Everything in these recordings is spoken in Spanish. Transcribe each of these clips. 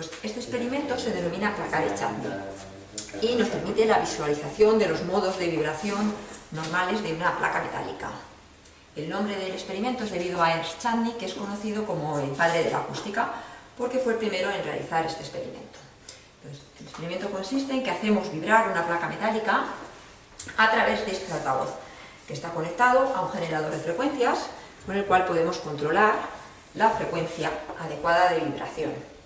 experimento se denomina placa de Chadni y nos permite la visualización de los modos de vibración normales de una placa metálica. El nombre del experimento es debido a Ernst Chadni, que es conocido como el padre de la acústica, porque fue el primero en realizar este experimento. el experimento consiste en que hacemos vibrar una placa metálica a través de este altavoz, que está conectado a un generador de frecuencias con el cual podemos controlar la frecuencia adecuada de vibración.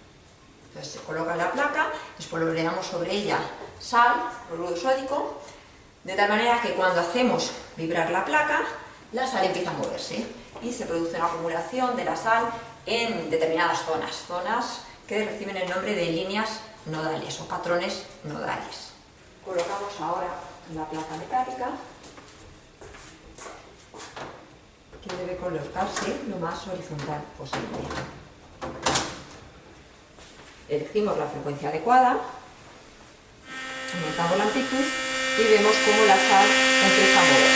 Entonces se coloca la placa, espolvoreamos sobre ella sal, cloruro sódico, de tal manera que cuando hacemos vibrar la placa, la sal empieza a moverse y se produce una acumulación de la sal en determinadas zonas, zonas que reciben el nombre de líneas nodales o patrones nodales. Colocamos ahora la placa metálica que debe colocarse lo más horizontal posible. Elegimos la frecuencia adecuada, aumentamos la amplitud y vemos cómo la sal empieza a moverse.